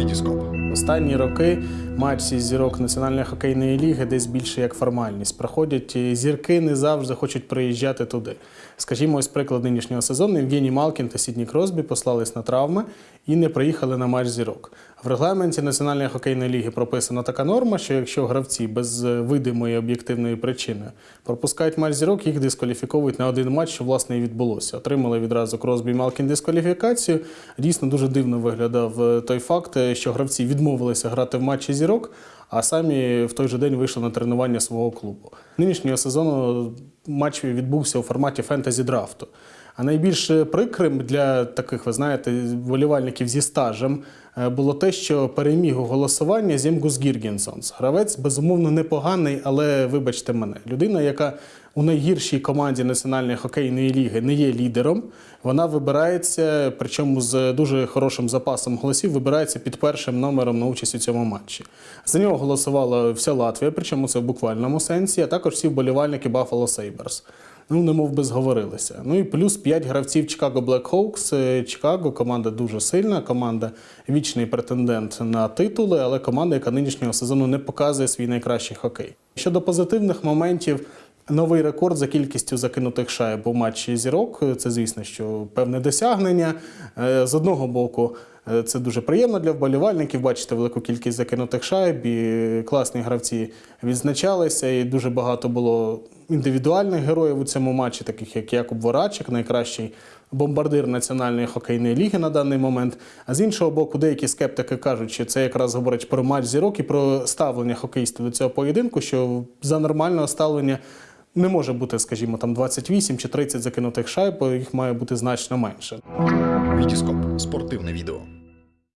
Вітіскоп. Останні роки матчі зірок Національної хокейної ліги десь більше як формальність. Проходять зірки не завжди хочуть приїжджати туди. Скажімо, ось приклад нинішнього сезону Євгеній Малкін та Сідні Кросбі послались на травми і не приїхали на матч зірок. В регламенті Національної хокейної ліги прописана така норма, що якщо гравці без е, видимої об'єктивної причини пропускають матч зірок, їх дискваліфіковують на один матч, що власне і відбулося. Отримали відразу Кросбі і Малкін дискваліфікацію. Дійсно дуже дивно виглядав е, той факт, е, що гравці відмовилися грати в матчі зірок, а самі в той же день вийшли на тренування свого клубу. Нинішнього сезону матч відбувся у форматі фентезі драфту. А найбільш прикрим для таких, ви знаєте, вболівальників зі стажем е, було те, що переміг у голосуванні Зємгус Гіргінсонс. Гравець, безумовно, непоганий, але вибачте мене, людина, яка у найгіршій команді Національної хокейної ліги не є лідером, вона вибирається, причому з дуже хорошим запасом голосів, вибирається під першим номером на участь у цьому матчі. За нього голосувала вся Латвія, причому це в буквальному сенсі, а також всі вболівальники Buffalo Sabres. Ну, немов би зговорилися. Ну і плюс 5 гравців Chicago Blackhawks. Е, Чикаго команда дуже сильна, команда вічний претендент на титули, але команда, яка нинішнього сезону не показує свій найкращий хокей. Щодо позитивних моментів. Новий рекорд за кількістю закинутих шайб у матчі зірок. Це, звісно, що певне досягнення. Е, З одного боку, е, це дуже приємно для вболівальників. Бачити велику кількість закинутих шайб. І класні гравці відзначалися. І дуже багато було індивідуальних героїв у цьому матчі, таких як Якуб Ворачик, найкращий бомбардир Національної хокейної ліги на даний момент. А з іншого боку, деякі скептики кажуть, що це якраз говорить про матч зірок і про ставлення хокеїстів до цього поєдинку, що за нормального ставлення. Не може бути, скажімо, там 28 чи 30 закинутих шайб, їх має бути значно менше. Вітіскоп. Спортивне відео.